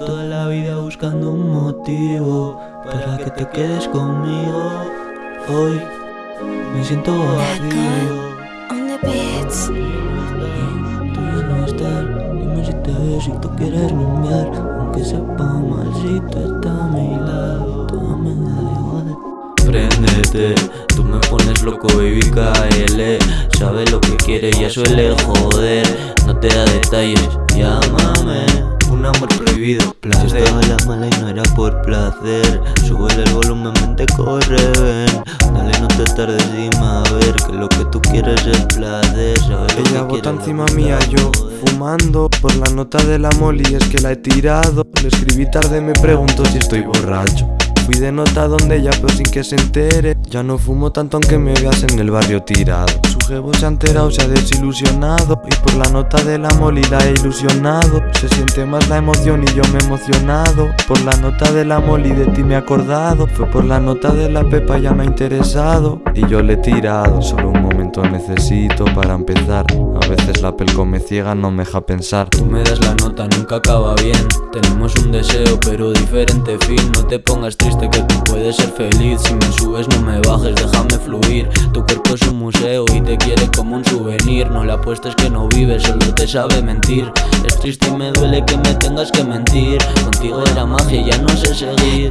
toda la vida buscando un motivo para que te quedes conmigo. Hoy me siento vacío. Tú ya no estar, dime si te ves si tú quieres rumbear. Aunque sepa mal si tú estás a mi lado. Me da igual. Préndete, tú me pones loco baby KL Sabe lo que quiere, ya suele joder No te da detalles, llámame Un amor prohibido, placer Estaba la mala y no era por placer. Sube el volumen, mente corre, ven. Dale no te tardes dime a ver Que lo que tú quieres es placer. Sabes lo Ella bota encima lo mía, yo fumando Por la nota de la moli es que la he tirado. Le escribí tarde, me pregunto si estoy borracho Fui de nota donde ella pero sin que se entere. Ya no fumo tanto aunque me veas en el barrio tirado. Su jevo se ha enterado, se ha desilusionado. Y por la nota de la moli la he ilusionado. Se siente más la emoción y yo me he emocionado. Por la nota de la moli de ti me he acordado. Fue por la nota de la pepa ya me ha interesado. Y yo le he tirado Solo un momento necesito para empezar. A veces la pelco me ciega, no me deja pensar. Tú me das la nota, nunca acaba bien. Tenemos un deseo pero diferente fin. No te pongas triste que tú puedes ser feliz. Si me subes no me bajes, déjame fluir. Tu cuerpo es un museo y te quiere como un souvenir. No le apuestes que no vives, solo te sabe mentir. Es triste y me duele que me tengas que mentir. Contigo era magia, ya no sé seguir.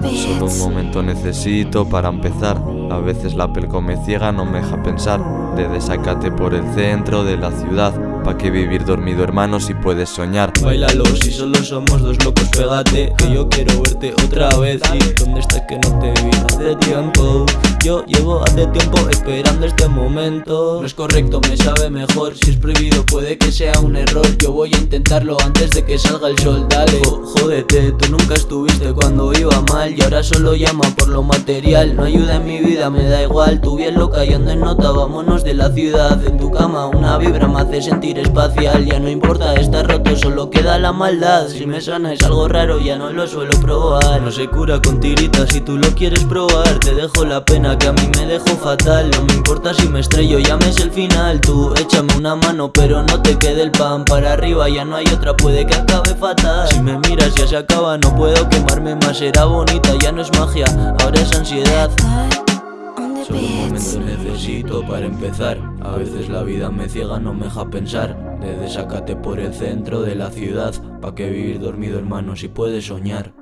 Solo un momento necesito para empezar. A veces la pelco me ciega, no me deja pensar. De desacate por el centro de la ciudad Pa' que vivir dormido hermano si puedes soñar. Bailalo, si solo somos dos locos, pégate Que yo quiero verte otra vez. Y ¿dónde estás que no te vi hace tiempo? Yo llevo hace tiempo esperando este momento. No es correcto, me sabe mejor. Si es prohibido puede que sea un error. Yo voy a intentarlo antes de que salga el sol, dale. Jo- Jódete, tú nunca estuviste cuando iba mal. Y ahora solo llama por lo material. No ayuda en mi vida, me da igual. Tú bien loca y ando en nota, vámonos de la ciudad. En tu cama una vibra me hace sentir espacial Ya no importa, está roto, solo queda la maldad. Si me sana es algo raro, ya no lo suelo probar. No se cura con tiritas, si tú lo quieres probar. Te dejo la pena que a mí me dejó fatal. No me importa si me estrello, ya me es el final. Tú échame una mano, pero no te quede el pan. Para arriba ya no hay otra, puede que acabe fatal. Si me miras ya se acaba, no puedo quemarme más. Era bonita, ya no es magia, ahora es ansiedad Solo un momento necesito para empezar. A veces la vida me ciega, no me deja pensar. De desacate por el centro de la ciudad Pa' que vivir dormido hermano si puedes soñar